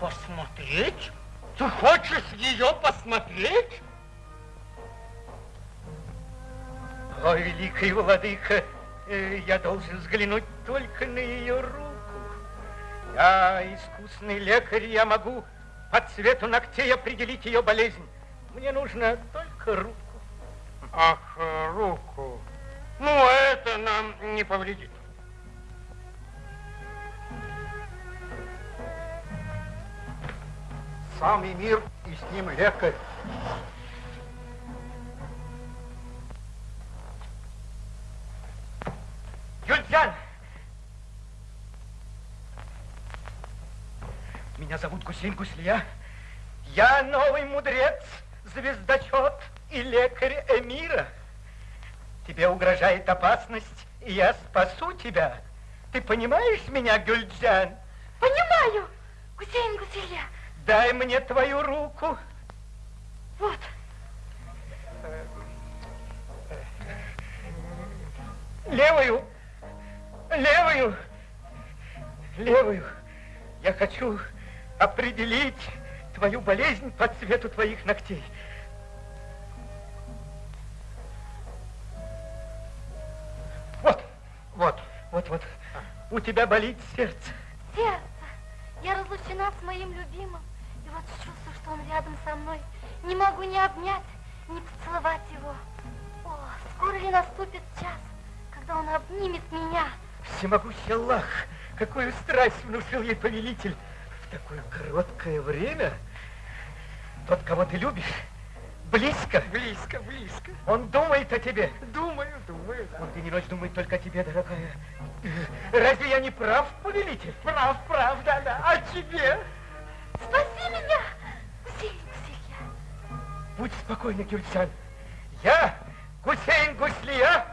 Посмотреть? Ты хочешь ее посмотреть? О, великий владыка, э, я должен взглянуть только на ее руку. Я искусный лекарь, я могу по цвету ногтей определить ее болезнь. Мне нужно только руку. Ах, руку. Ну, это нам не повредит. сам Эмир и с ним лекарь. Юльджан! Меня зовут Гусейн Гуслия. Я новый мудрец, звездочет и лекарь Эмира. Тебе угрожает опасность, и я спасу тебя. Ты понимаешь меня, Гюльджан? Понимаю, Гусейн Гусейля. Дай мне твою руку. Вот. Левую. Левую. Левую. Я хочу определить твою болезнь по цвету твоих ногтей. Вот, вот, вот, вот. У тебя болит сердце. Сердце. Я разлучена с моим любимым. И вот чувствую, что он рядом со мной. Не могу ни обнять, ни поцеловать его. О, скоро ли наступит час, когда он обнимет меня? Всемогущий Аллах, какую страсть внушил ей повелитель в такое короткое время. Тот, кого ты любишь, близко. Близко, близко. Он думает о тебе. Думаю, думаю, да. Он день и ночь думает только о тебе, дорогая. Разве я не прав, повелитель? Прав, прав, да, да. А тебе? Спаси меня, Гусейн Гусейя. Будь спокойна, Гюльчан. Я, Гусейн Гуслия,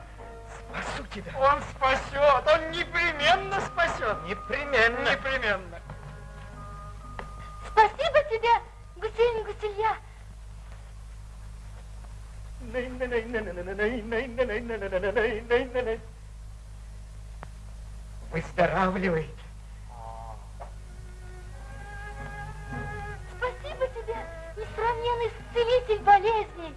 спасу тебя. Он спасет, он непременно спасет. Непременно. Непременно. Спасибо тебе, Гусейн Гусейя. Выздоравливает. Спасибо тебе, несравненный исцелитель болезней.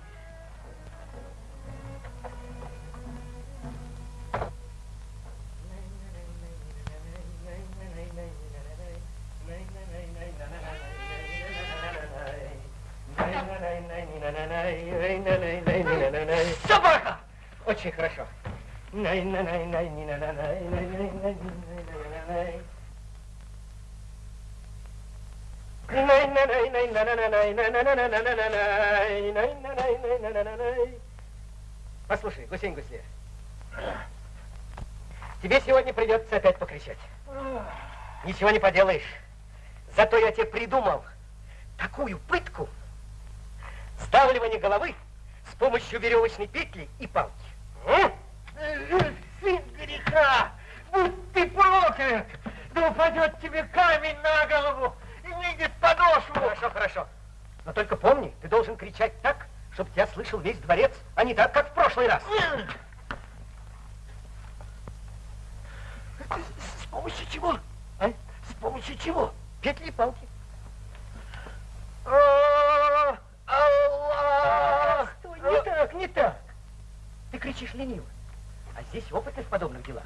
Очень хорошо. Послушай, Гусейн Гусле, тебе сегодня придется опять покричать. Ничего не поделаешь. Зато я тебе придумал такую пытку. Ставливание головы с помощью веревочной петли и палки. Греха, будь ты проклят, да упадет тебе камень на голову и выйдет подошву. Хорошо, хорошо. Но только помни, ты должен кричать так, чтобы тебя слышал весь дворец, а не так, как в прошлый раз. С помощью чего? А? С помощью чего? Петли и палки. Аллах! Стой, не так, не так. Ты кричишь лениво. А здесь опыты в подобных делах.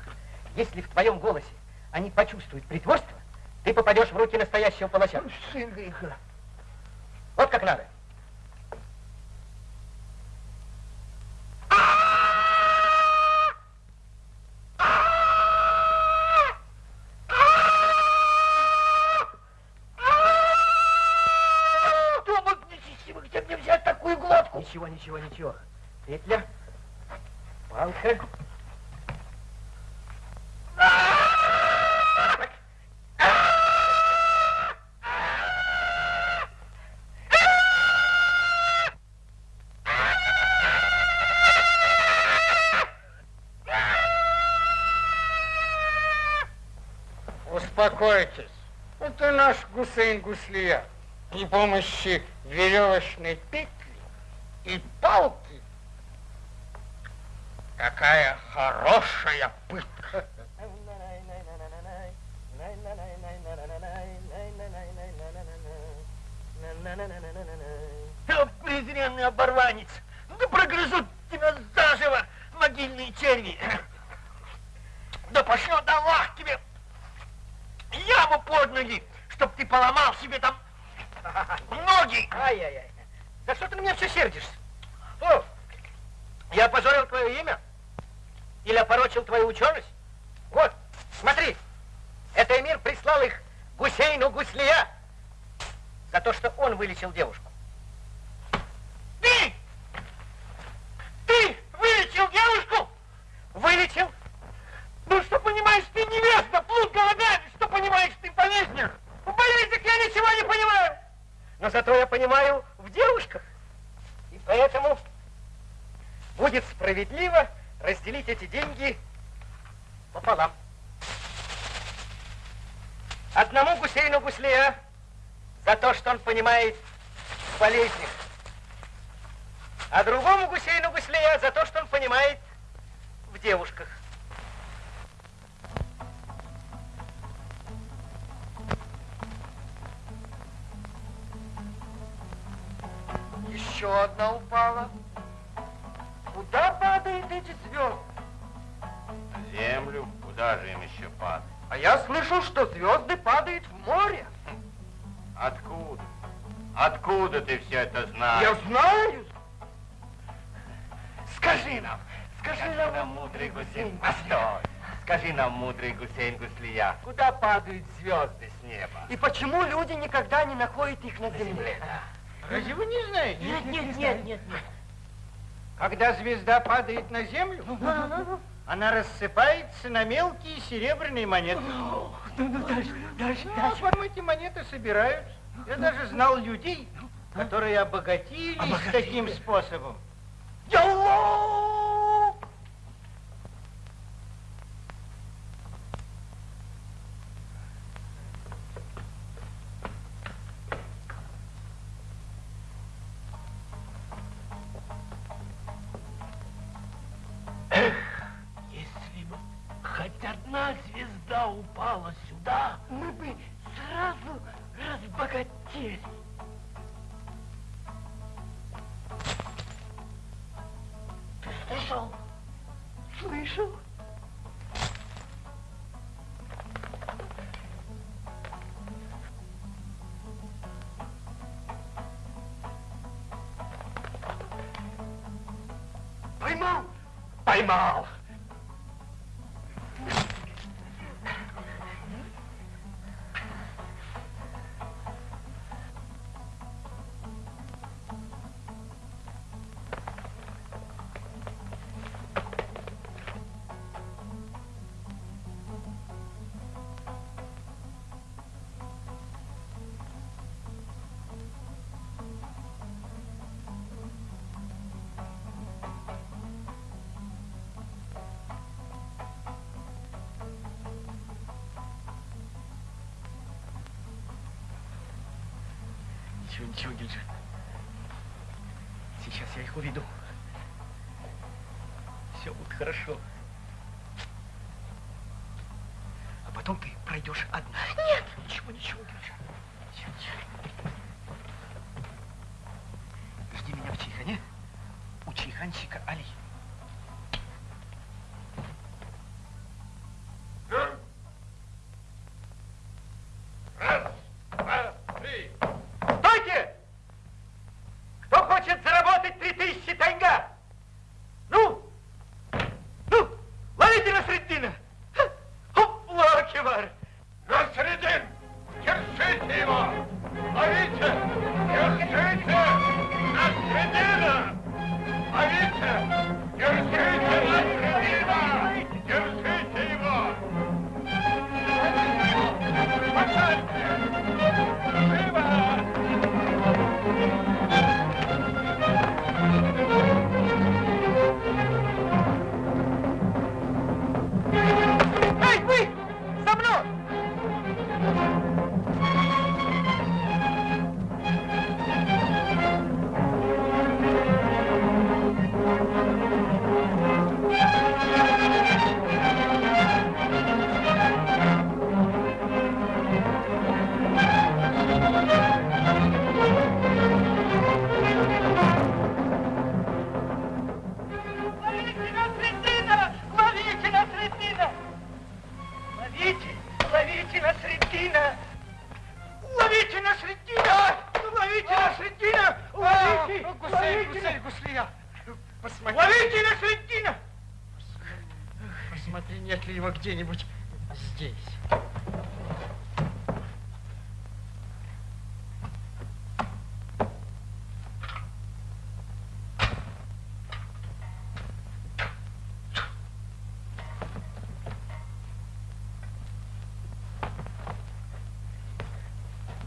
Если в твоем голосе они почувствуют притворство, ты попадешь в руки настоящего палача. Сын греха. Вот как надо. Думать нечестивый, где мне взять такую глотку? Ничего, ничего, ничего. Петля, палка. Успокойтесь. Это наш Гусейн Гуслия. При помощи веревочной петли и палки. Какая хорошая пытка. О, презренный оборванец! Да прогрызут тебя заживо, могильные черви! Да пошлет Аллах тебе яму под ноги, чтоб ты поломал себе там ноги! Ай-яй-яй. За что ты на меня все сердишься? О, я опозорил твое имя? Или опорочил твою ученость? Вот, смотри, это эмир прислал их Гусейну Гуслия. за то, что он вылечил девушку. Ты! Ты вылечил девушку? Вылечил? Ну, что понимаешь ты невеста, плут голодами, что понимаешь ты в болезнях? В болезнях я ничего не понимаю. Но зато я понимаю в девушках. И поэтому будет справедливо разделить эти деньги пополам. Одному Гусейну Гуслея за то, что он понимает в болезнях, а другому Гусейну Гуслея за то, что он понимает в девушках. Еще одна упала. Куда падают эти звезды? Землю, куда же им еще падать? А я слышу, что звезды падают в море. Откуда? Откуда ты все это знаешь? Я знаю. Скажи нам, скажи Скажи нам, нам, мудрый Гусейн, постой. Скажи нам, мудрый Гусейн Гуслия, куда падают звезды с неба? и почему люди никогда не находят их на земле? Разве вы не знаете? Нет, нет, нет, нет, нет. Когда звезда падает на землю, она рассыпается на мелкие серебряные монеты. Ну, ну, дальше, дальше, Ну, дальше. потом эти монеты собираются. Я даже знал людей, которые обогатились Обогатились. таким способом. Ялло! Поймал! Ничего, Сейчас я их уведу. Все будет хорошо. А потом ты пройдешь одна. Нет. Ничего, ничего, ничего. Жди меня в Чайхане у чайханщика Али. где-нибудь здесь.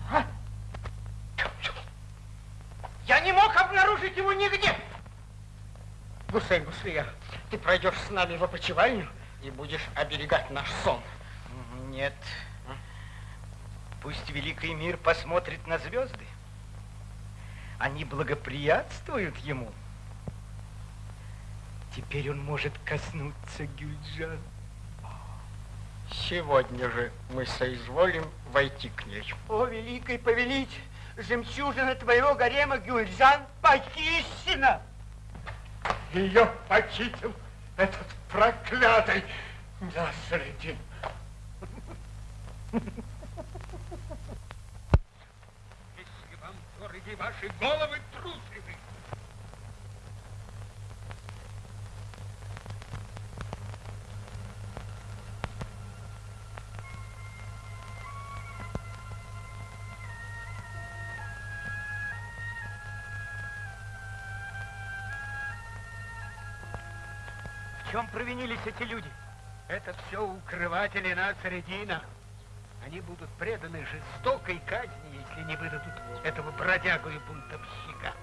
А? Я не мог обнаружить его нигде. Гусейн, Гуслия, ты пройдешь с нами в опочивальню, и будешь оберегать наш сон. Нет. Пусть великий мир посмотрит на звезды. Они благоприятствуют ему. Теперь он может коснуться Гюльджан. Сегодня же мы соизволим войти к ней. О, великий повелитель, жемчужина твоего гарема Гюльжан похищена. Ее похитил этот проклятый Насредин. Если вам дороги ваши головы трусливы, чем провинились эти люди? это все укрыватели Нацаредина. Они будут преданы жестокой казни, если не выдадут этого бродягу и бунтовщика.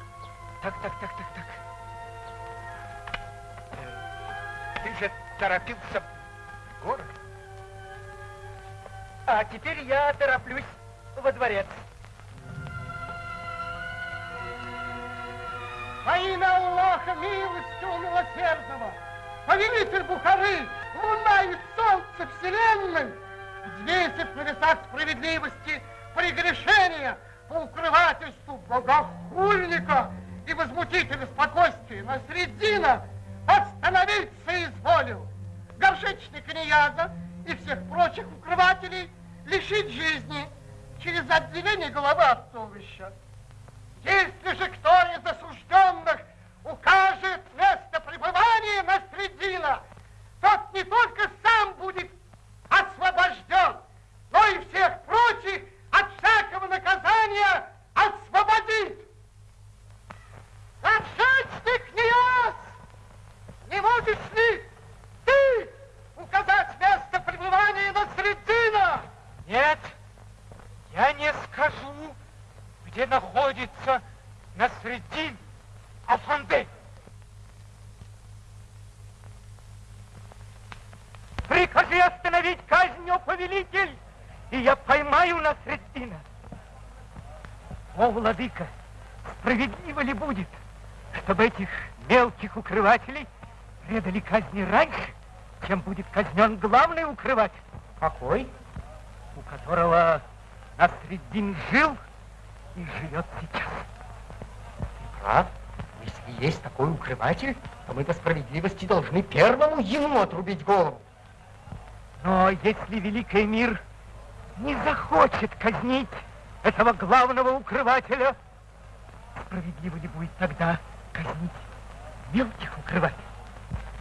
Так, так, так, так, так. Э, Ты же торопился в город. А теперь я тороплюсь во дворец. Во имя Аллаха, милостивого милосердного, повелитель Бухары, луна и солнце вселенной, взвесив на весах справедливости прегрешения по укрывательству богохульника и возмутителя спокойствия Насреддина, остановиться изволил. Горшечник Нияза и всех прочих укрывателей лишить жизни через отделение головы от туловища. Если же кто из осужденных укажет место пребывания Насреддина, тот не только сам будет освобожден, но и всех прочих от всякого наказания освободит. Горшечник Ниас, не можешь ли ты указать место пребывания Насреддина? Нет, я не скажу, где находится Насреддин Афанде. Прикажи остановить казнь, о повелитель, и я поймаю Насреддина. О, владыка, справедливо ли будет, чтобы этих мелких укрывателей предали казни раньше, чем будет казнен главный укрыватель? Какой? У которого Насреддин жил и живет сейчас. Прав. Если есть такой укрыватель, то мы по справедливости должны первому ему отрубить голову. Но если Великий мир не захочет казнить этого главного укрывателя, справедливо ли будет тогда казнить мелких укрывателей?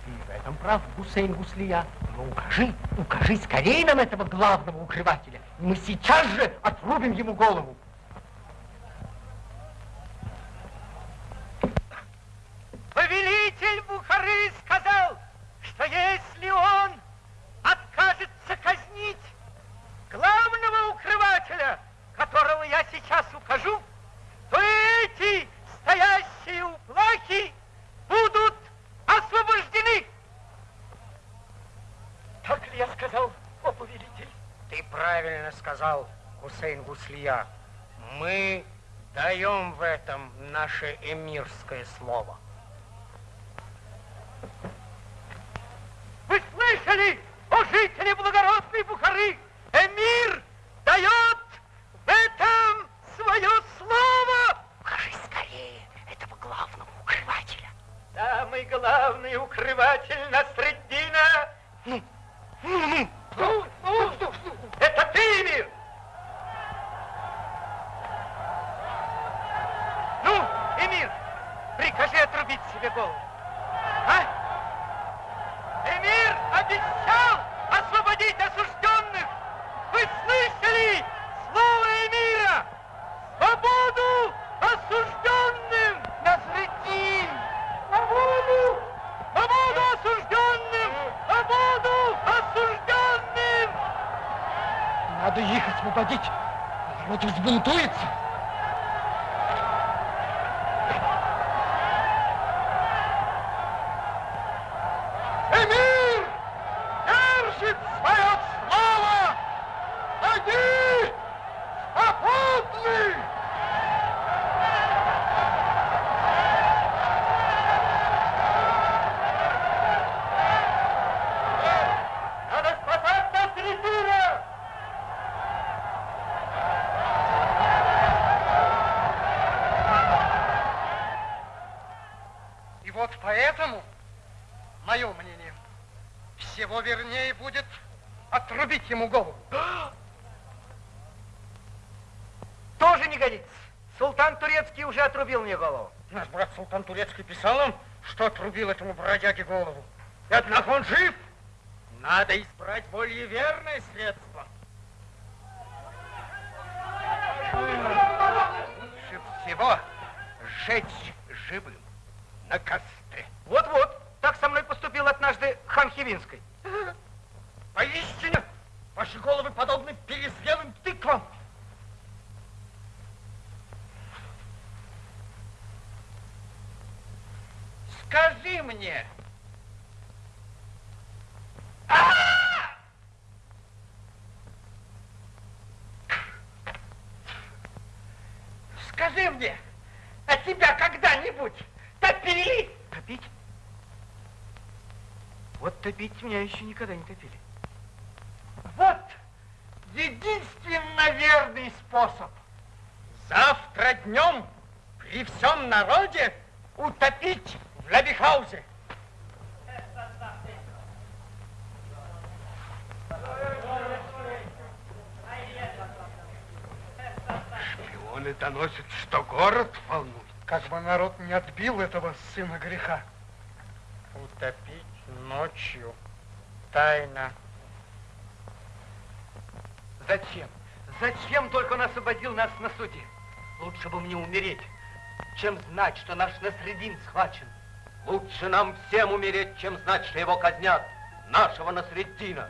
Ты в этом прав, Гусейн Гуслия. Но укажи, укажи скорее нам этого главного укрывателя. Мы сейчас же отрубим ему голову. Повелитель Бухары сказал, что если он откажется казнить главного укрывателя, которого я сейчас укажу, то эти стоящие у плахи будут освобождены. Так ли я сказал, о повелитель? Ты правильно сказал, Гусейн Гуслия. Мы даем в этом наше эмирское слово. Вы слышали, о жители благородной Бухары? Эмир дает в этом свое слово. Укажи скорее этого главного укрывателя. Самый главный укрыватель Насреддина. Ну, ну, ну. Это ты, Эмир. Ну, Эмир, прикажи отрубить себе голову. А? Эмир обещал освободить осужденных. Вы слышали слово Эмира? Свободу осужденным! Насреддин! Свободу! Свободу осужденным! Свободу осужденным! Надо их освободить. Народ взбунтуется. Отрубить ему голову. Тоже не годится. Султан Турецкий уже отрубил мне голову. Наш брат Султан Турецкий писал нам, что отрубил этому бродяге голову. И однако он жив. Надо избрать более верное средство. Лучше всего сжечь живым на костре. Вот-вот, так со мной поступил однажды хан Хивинской. Поистине, ваши головы подобны перезрелым тыквам. Скажи мне, скажи мне, а тебя когда-нибудь топили? Топить? Вот топить меня еще никогда не топили. Вот единственно верный способ. Завтра днем при всем народе утопить в Лабихаузе. Шпионы доносят, что город волнует. Как бы народ не отбил этого сына греха. Утопить ночью. Тайна. Зачем? Зачем только он освободил нас на суде? Лучше бы мне умереть, чем знать, что наш Насредин схвачен. Лучше нам всем умереть, чем знать, что его казнят. Нашего Насреддина.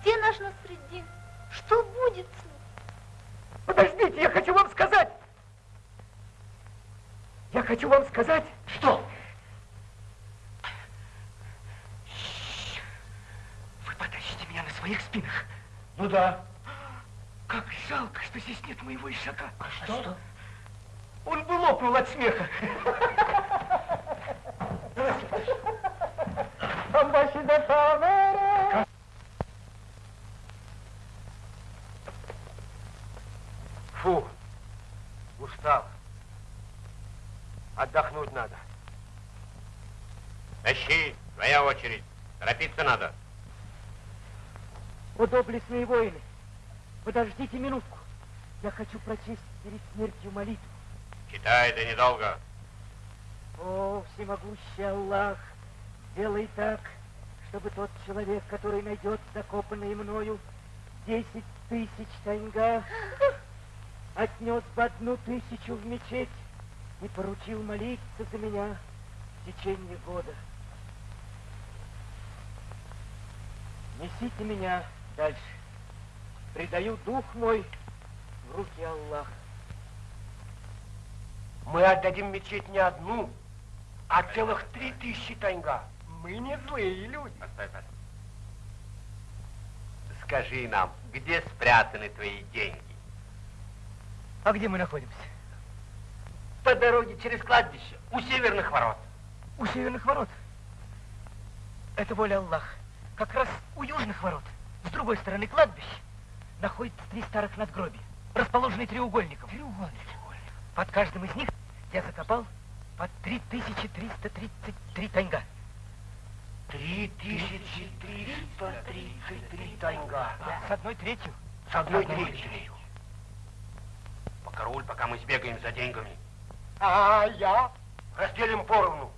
Где наш Насреддин? Что будет с ним? Подождите, я хочу вам сказать. Я хочу вам сказать. Что? Вы потащите меня на своих спинах. Ну да. Как жалко, что здесь нет моего ишака. А что? Он бы лопнул от смеха. Фу, устал. Отдохнуть надо. Тащи, твоя очередь. Торопиться надо. Доблестные воины, подождите минутку. Я хочу прочесть перед смертью молитву. Читай, это недолго. О, всемогущий Аллах, сделай так, чтобы тот человек, который найдет закопанные мною десять тысяч таньга, отнес бы одну тысячу в мечеть и поручил молиться за меня в течение года. Несите меня дальше. Предаю дух мой в руки Аллаха. Мы отдадим мечеть не одну, а целых три тысячи таньга. Мы не злые люди. Постой, постой. Скажи нам, где спрятаны твои деньги? А где мы находимся? По дороге через кладбище, у северных ворот. У северных ворот. Это воля Аллаха. Как раз у южных ворот, с другой стороны кладбища, находятся три старых надгробия, расположенные треугольником. Треугольник. Под каждым из них я закопал по 3333 таньга. Три тысячи триста тридцать три таньга. С одной третью. С одной третью. Покоруль, пока мы сбегаем за деньгами. А я? Разделим поровну.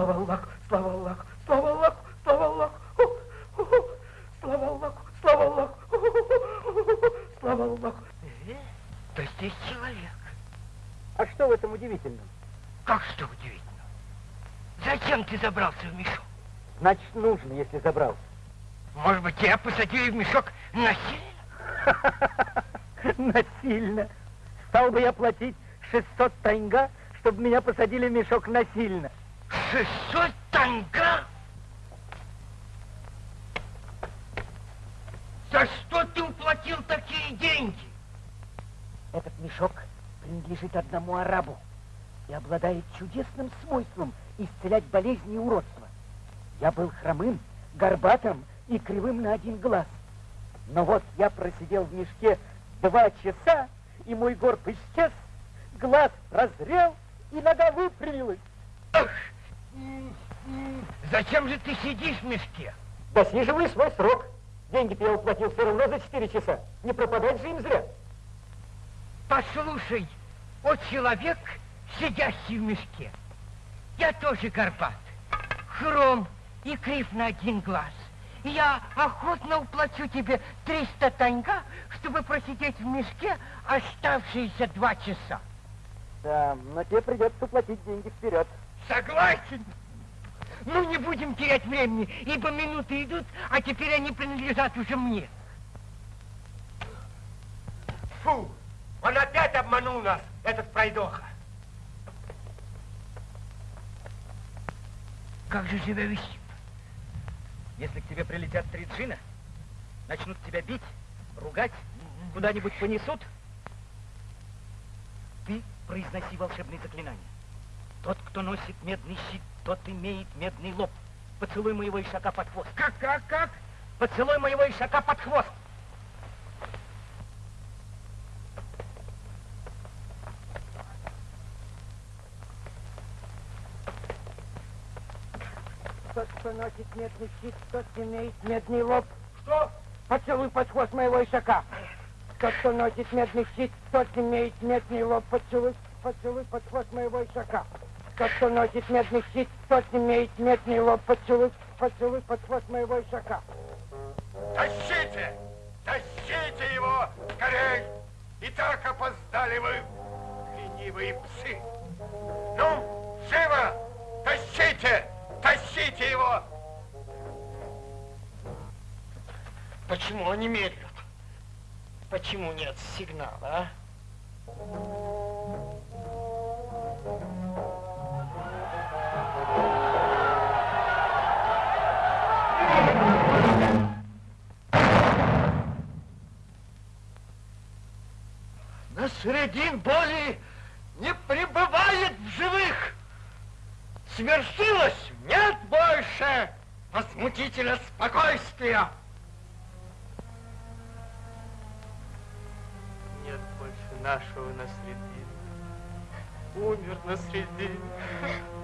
Слава Аллаху, слава Аллаху, слава Аллаху, слава Аллаху. Слава Аллаху, слава Аллаху, слава Аллаху. Э, да здесь человек. А что в этом удивительном? Как что удивительно? Зачем ты забрался в мешок? Значит, нужно, если забрался. Может быть, тебя посадили в мешок насильно? Насильно. Стал бы я платить 600 таньга, чтобы меня посадили в мешок насильно. 600 таньга? За что ты уплатил такие деньги? Этот мешок принадлежит одному арабу и обладает чудесным свойством исцелять болезни и уродства. Я был хромым, горбатым и кривым на один глаз. Но вот я просидел в мешке два часа, и мой горб исчез, глаз разрел, и нога выпрямилась. Зачем же ты сидишь в мешке? Досиживай свой срок. Деньги-то я уплатил все равно за четыре часа. Не пропадать же им зря. Послушай, о человек, сидящий в мешке, я тоже горбат, хром и крив на один глаз. Я охотно уплачу тебе 300 таньга, чтобы просидеть в мешке оставшиеся два часа. Да, но тебе придется уплатить деньги вперед. Согласен. Ну, не будем терять времени, ибо минуты идут, а теперь они принадлежат уже мне. Фу, он опять обманул нас, этот пройдоха. Как же себя вести? Если к тебе прилетят три джина, начнут тебя бить, ругать, куда-нибудь понесут, ты произноси волшебные заклинания. Тот, кто носит медный щит, тот имеет медный лоб. Поцелуй моего ишака под хвост. Как, как, как? Поцелуй моего ишака под хвост. Тот, кто носит медный щит, тот имеет медный лоб. Что? Поцелуй под хвост моего ишака. Тот, кто носит медный щит, тот имеет медный лоб. Поцелуй, поцелуй под хвост моего ишака. Тот, кто носит медный щит, тот имеет медный лоб. Поцелуй, поцелуй под хвост моего ишака. Тащите! Тащите его! Скорей! И так опоздали вы, ленивые псы! Ну, живо! Тащите! Тащите его! Почему они медлят? Почему нет сигнала, а? Насредин боли не пребывает в живых. Свершилось, нет больше возмутителя спокойствия. Нет больше нашего Насреддина. Умер Насреддин. Ой,